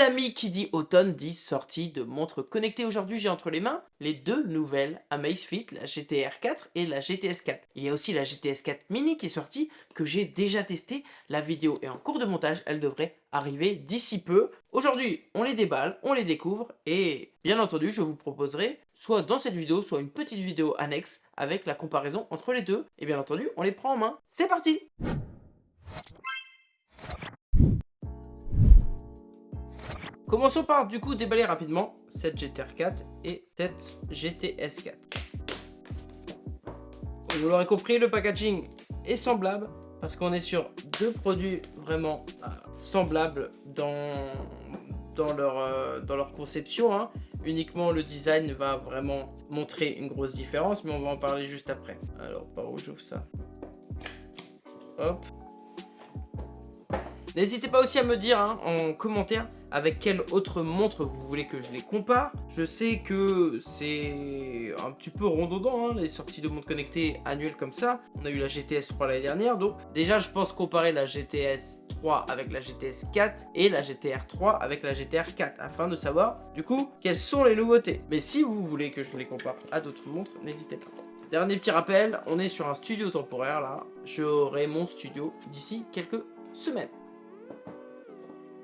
Amis, qui dit automne dit sortie de montres connectées. Aujourd'hui, j'ai entre les mains les deux nouvelles Amazfit, la GTR 4 et la GTS 4. Il y a aussi la GTS 4 mini qui est sortie, que j'ai déjà testé. La vidéo est en cours de montage, elle devrait arriver d'ici peu. Aujourd'hui, on les déballe, on les découvre et bien entendu, je vous proposerai soit dans cette vidéo, soit une petite vidéo annexe avec la comparaison entre les deux. Et bien entendu, on les prend en main. C'est parti Commençons par du coup déballer rapidement cette GTR 4 et cette GTS 4. Vous l'aurez compris, le packaging est semblable parce qu'on est sur deux produits vraiment euh, semblables dans, dans, leur, euh, dans leur conception. Hein. Uniquement le design va vraiment montrer une grosse différence, mais on va en parler juste après. Alors, par où j'ouvre ça? Hop. N'hésitez pas aussi à me dire hein, en commentaire avec quelle autre montre vous voulez que je les compare. Je sais que c'est un petit peu redondant, hein, les sorties de montres connectées annuelles comme ça. On a eu la GTS 3 l'année dernière, donc déjà je pense comparer la GTS 3 avec la GTS 4 et la GTR 3 avec la GTR 4 afin de savoir du coup quelles sont les nouveautés. Mais si vous voulez que je les compare à d'autres montres, n'hésitez pas. Dernier petit rappel, on est sur un studio temporaire là. J'aurai mon studio d'ici quelques semaines.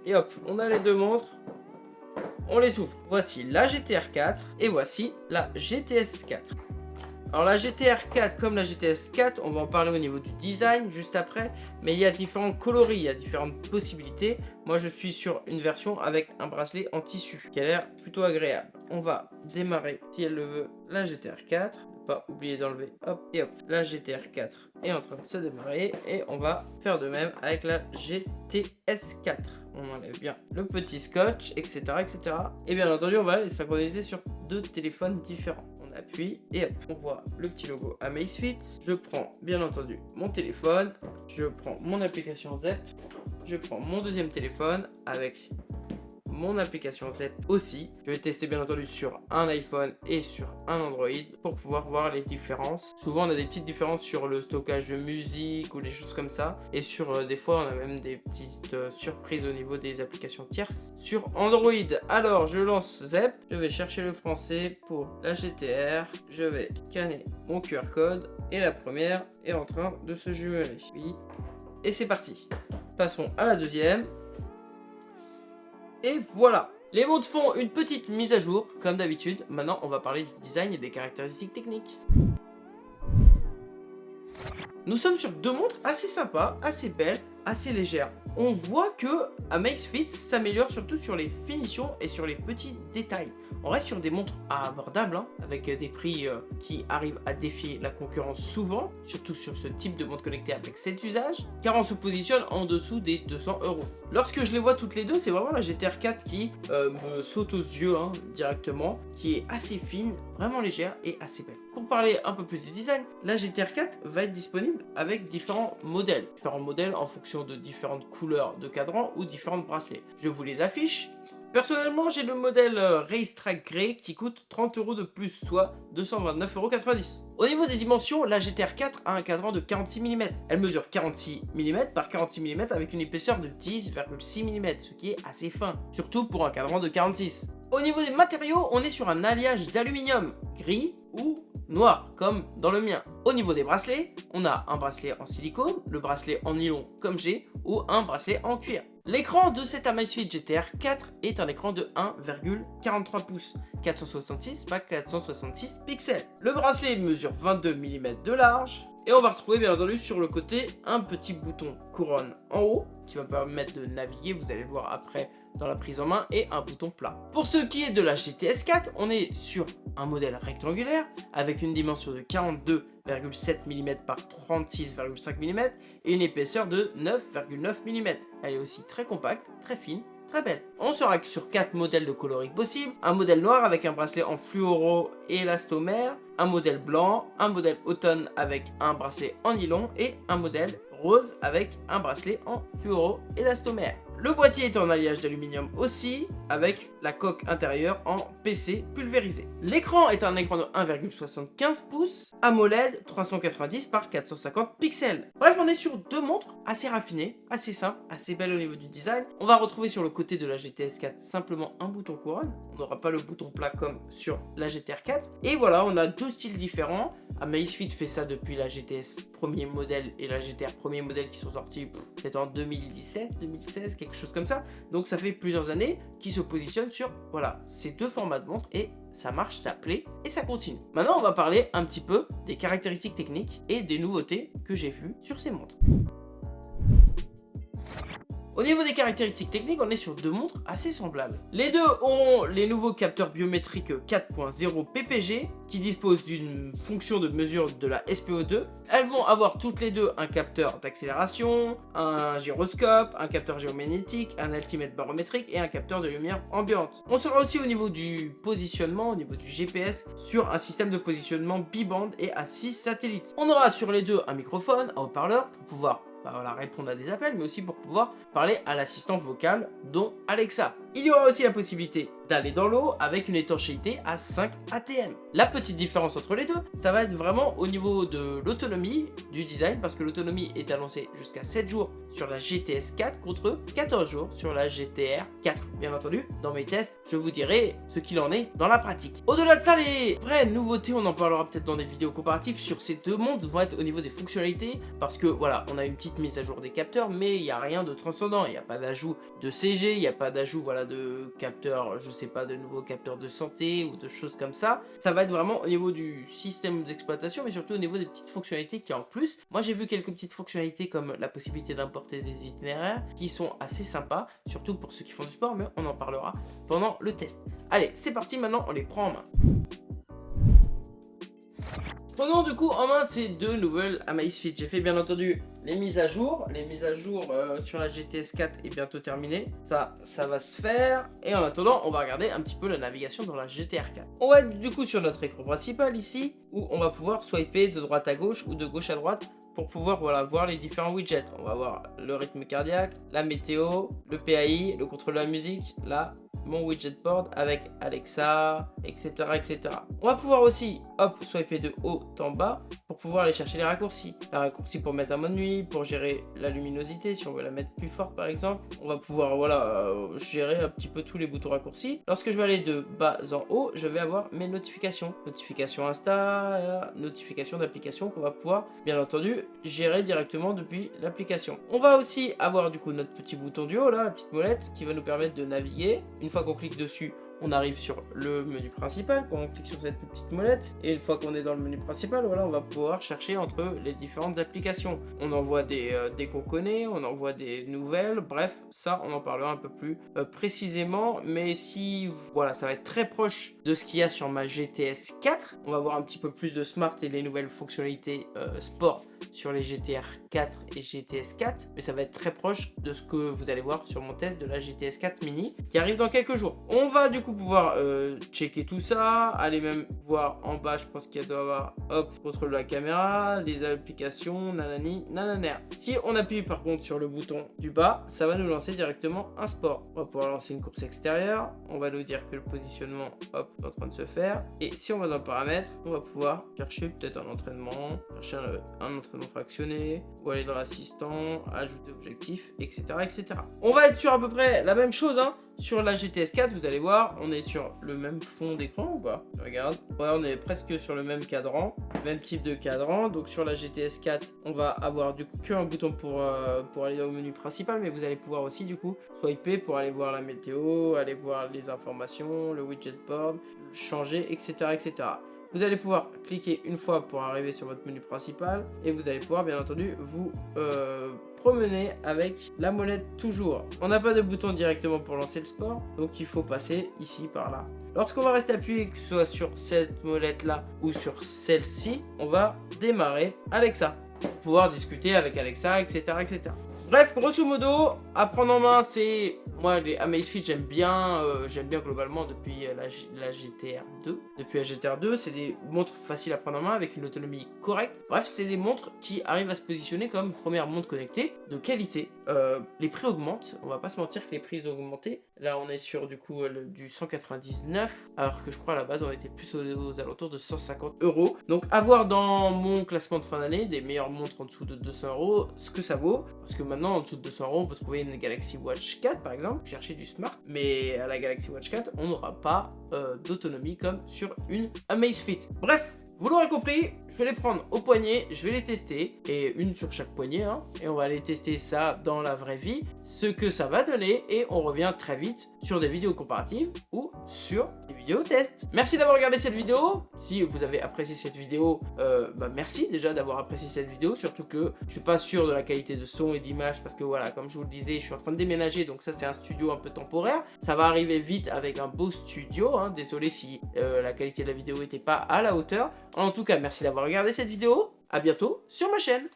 Et hop, on a les deux montres. On les ouvre. Voici la GTR 4 et voici la GTS 4. Alors la GTR 4 comme la GTS 4, on va en parler au niveau du design juste après, mais il y a différents coloris, il y a différentes possibilités. Moi je suis sur une version avec un bracelet en tissu qui a l'air plutôt agréable. On va démarrer, si elle le veut, la GTR 4 pas oublier d'enlever. Hop, et hop, la GTR 4 est en train de se démarrer. Et on va faire de même avec la GTS 4. On enlève bien le petit scotch, etc. etc. Et bien entendu, on va les synchroniser sur deux téléphones différents. On appuie et hop, on voit le petit logo Amazfit. Je prends bien entendu mon téléphone. Je prends mon application ZEP. Je prends mon deuxième téléphone avec mon application Z aussi. Je vais tester bien entendu sur un iPhone et sur un Android pour pouvoir voir les différences. Souvent on a des petites différences sur le stockage de musique ou des choses comme ça. Et sur euh, des fois on a même des petites euh, surprises au niveau des applications tierces. Sur Android, alors je lance ZEP. Je vais chercher le français pour la GTR. Je vais scanner mon QR code et la première est en train de se jumeler. Oui. Et c'est parti. Passons à la deuxième. Et voilà les montres font une petite mise à jour, comme d'habitude. Maintenant, on va parler du design et des caractéristiques techniques. Nous sommes sur deux montres assez sympas, assez belles, assez légères. On voit que Amazfit s'améliore surtout sur les finitions et sur les petits détails. On reste sur des montres abordables, hein, avec des prix euh, qui arrivent à défier la concurrence souvent, surtout sur ce type de montre connectée avec cet usage, car on se positionne en dessous des 200 euros. Lorsque je les vois toutes les deux, c'est vraiment la GTR 4 qui euh, me saute aux yeux hein, directement, qui est assez fine, vraiment légère et assez belle. Pour parler un peu plus du design, la GTR 4 va être disponible avec différents modèles. Différents modèles en fonction de différentes couleurs de cadran ou différents bracelets. Je vous les affiche. Personnellement, j'ai le modèle euh, Racetrack Grey qui coûte 30 euros de plus, soit 229,90 euros. Au niveau des dimensions, la GTR 4 a un cadran de 46 mm. Elle mesure 46 mm par 46 mm avec une épaisseur de 10,6 mm, ce qui est assez fin, surtout pour un cadran de 46. Au niveau des matériaux, on est sur un alliage d'aluminium gris ou noir, comme dans le mien. Au niveau des bracelets, on a un bracelet en silicone, le bracelet en nylon comme j'ai, ou un bracelet en cuir. L'écran de cette Amazfit GTR 4 est un écran de 1,43 pouces, 466 par 466 pixels. Le bracelet mesure 22 mm de large, et on va retrouver bien entendu sur le côté un petit bouton couronne en haut qui va permettre de naviguer, vous allez le voir après dans la prise en main, et un bouton plat. Pour ce qui est de la GTS 4, on est sur un modèle rectangulaire avec une dimension de 42,7 mm par 36,5 mm et une épaisseur de 9,9 mm. Elle est aussi très compacte, très fine très belle. On sera sur 4 modèles de coloris possibles. Un modèle noir avec un bracelet en fluoro et élastomère, un modèle blanc, un modèle automne avec un bracelet en nylon et un modèle rose avec un bracelet en fluoro élastomère. Le boîtier est en alliage d'aluminium aussi, avec la coque intérieure en PC pulvérisé. L'écran est un écran de 1,75 pouces, AMOLED 390 par 450 pixels. Bref, on est sur deux montres assez raffinées, assez simples, assez belles au niveau du design. On va retrouver sur le côté de la GTS 4 simplement un bouton couronne. On n'aura pas le bouton plat comme sur la GTR 4. Et voilà, on a deux styles différents. Amazfit fait ça depuis la GTS premier modèle et la GTR premier modèle qui sont sortis, peut-être en 2017, 2016, quelque chose comme ça. Donc ça fait plusieurs années qui se positionnent sur voilà, ces deux formats de montre et ça marche, ça plaît et ça continue. Maintenant, on va parler un petit peu des caractéristiques techniques et des nouveautés que j'ai vues sur ces montres. Au niveau des caractéristiques techniques, on est sur deux montres assez semblables. Les deux ont les nouveaux capteurs biométriques 4.0 PPG qui disposent d'une fonction de mesure de la SPO2. Elles vont avoir toutes les deux un capteur d'accélération, un gyroscope, un capteur géomagnétique, un altimètre barométrique et un capteur de lumière ambiante. On sera aussi au niveau du positionnement, au niveau du GPS, sur un système de positionnement biband et à 6 satellites. On aura sur les deux un microphone, un haut-parleur pour pouvoir bah voilà, répondre à des appels, mais aussi pour pouvoir parler à l'assistant vocal, dont Alexa. Il y aura aussi la possibilité d'aller dans l'eau avec une étanchéité à 5 ATM. La petite différence entre les deux, ça va être vraiment au niveau de l'autonomie du design parce que l'autonomie est annoncée jusqu'à 7 jours sur la GTS 4 contre 14 jours sur la GTR 4. Bien entendu, dans mes tests, je vous dirai ce qu'il en est dans la pratique. Au-delà de ça, les vraies nouveautés, on en parlera peut-être dans des vidéos comparatives sur ces deux montres, vont être au niveau des fonctionnalités parce que voilà, on a une petite mise à jour des capteurs, mais il n'y a rien de transcendant, il n'y a pas d'ajout de CG, il n'y a pas d'ajout voilà, de capteurs, je sais pas, de nouveaux capteurs de santé ou de choses comme ça. Ça va être vraiment au niveau du système d'exploitation, mais surtout au niveau des petites fonctionnalités qui en plus. Moi, j'ai vu quelques petites fonctionnalités comme la possibilité d'importer des itinéraires qui sont assez sympas, surtout pour ceux qui font du sport, mais on en parlera pendant le test. Allez, c'est parti, maintenant on les prend en main. Prenons du coup en main ces deux nouvelles Amazfit. J'ai fait bien entendu les mises à jour. Les mises à jour euh, sur la GTS 4 est bientôt terminée. Ça, ça va se faire. Et en attendant, on va regarder un petit peu la navigation dans la GTR 4. On va être du coup sur notre écran principal ici, où on va pouvoir swiper de droite à gauche ou de gauche à droite pour pouvoir voilà, voir les différents widgets. On va voir le rythme cardiaque, la météo, le PAI, le contrôle de la musique, là, mon widget board avec Alexa, etc., etc. On va pouvoir aussi, hop, swiper de haut en bas pour pouvoir aller chercher les raccourcis. Les raccourcis pour mettre à mode nuit, pour gérer la luminosité, si on veut la mettre plus forte par exemple. On va pouvoir, voilà, euh, gérer un petit peu tous les boutons raccourcis. Lorsque je vais aller de bas en haut, je vais avoir mes notifications. Notifications Insta, notifications d'application qu'on va pouvoir, bien entendu, gérer directement depuis l'application. On va aussi avoir du coup notre petit bouton du haut là, la petite molette qui va nous permettre de naviguer. Une fois qu'on clique dessus, on arrive sur le menu principal, quand on clique sur cette petite molette, et une fois qu'on est dans le menu principal, voilà, on va pouvoir chercher entre les différentes applications. On envoie des, euh, des qu'on on envoie des nouvelles, bref, ça on en parlera un peu plus euh, précisément, mais si, voilà, ça va être très proche de ce qu'il y a sur ma GTS 4, on va voir un petit peu plus de smart et les nouvelles fonctionnalités euh, sport sur les GTR 4 et GTS 4, mais ça va être très proche de ce que vous allez voir sur mon test de la GTS 4 mini qui arrive dans quelques jours. On va du coup pouvoir euh, checker tout ça, aller même voir en bas, je pense qu'il doit y avoir, hop, contrôle de la caméra, les applications, nanani, nananer. Si on appuie par contre sur le bouton du bas, ça va nous lancer directement un sport. On va pouvoir lancer une course extérieure, on va nous dire que le positionnement, hop, est en train de se faire. Et si on va dans le paramètre, on va pouvoir chercher peut-être un entraînement, chercher un, un entraînement fractionné, ou aller dans l'assistant, ajouter objectif, etc., etc. On va être sur à peu près la même chose, hein. Sur la GTS 4, vous allez voir, on est sur le même fond d'écran ou pas Regarde, ouais, on est presque sur le même cadran, même type de cadran. Donc sur la GTS 4, on va avoir du coup qu'un bouton pour, euh, pour aller au menu principal, mais vous allez pouvoir aussi du coup swiper pour aller voir la météo, aller voir les informations, le widget board, changer, etc., etc. Vous allez pouvoir cliquer une fois pour arriver sur votre menu principal et vous allez pouvoir bien entendu vous euh, promener avec la molette toujours. On n'a pas de bouton directement pour lancer le sport, donc il faut passer ici par là. Lorsqu'on va rester appuyé, que ce soit sur cette molette là ou sur celle-ci, on va démarrer Alexa pouvoir discuter avec Alexa, etc. etc. Bref, grosso modo, à prendre en main, c'est... Moi, les Amazfit, j'aime bien, euh, j'aime bien globalement depuis la, la GTR 2. Depuis la GTR 2, c'est des montres faciles à prendre en main avec une autonomie correcte. Bref, c'est des montres qui arrivent à se positionner comme première montre connectée de qualité. Euh, les prix augmentent, on va pas se mentir que les prix ont augmenté. Là, on est sur du coup du 199, alors que je crois à la base, on était plus aux, alentours de 150 euros. Donc, avoir dans mon classement de fin d'année des meilleures montres en dessous de 200 euros, ce que ça vaut. Parce que maintenant, en dessous de 200 euros, on peut trouver une Galaxy Watch 4 par exemple, chercher du smart. Mais à la Galaxy Watch 4, on n'aura pas euh, d'autonomie comme sur une Amazfit. Bref, vous l'aurez compris, je vais les prendre au poignet, je vais les tester, et une sur chaque poignet, hein, et on va aller tester ça dans la vraie vie, ce que ça va donner, et on revient très vite sur des vidéos comparatives ou sur des vidéos tests. Merci d'avoir regardé cette vidéo, si vous avez apprécié cette vidéo, euh, bah merci déjà d'avoir apprécié cette vidéo, surtout que je suis pas sûr de la qualité de son et d'image, parce que voilà, comme je vous le disais, je suis en train de déménager, donc ça c'est un studio un peu temporaire, ça va arriver vite avec un beau studio, hein, désolé si euh, la qualité de la vidéo n'était pas à la hauteur, en tout cas, merci d'avoir regardé cette vidéo. A bientôt sur ma chaîne.